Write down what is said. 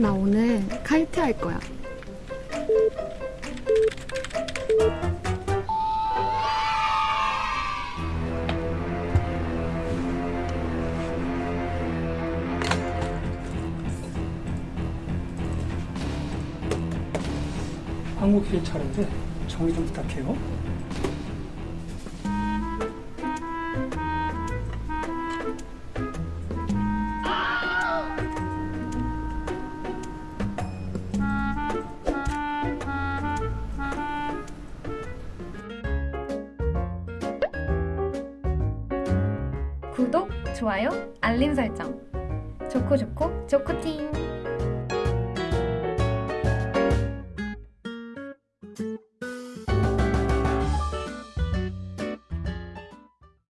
나 오늘 카이트 할 거야. 한국길 차례인데 정리 좀 부탁해요. 구독, 좋아요, 알림 설정. 좋고 좋고 좋코팀.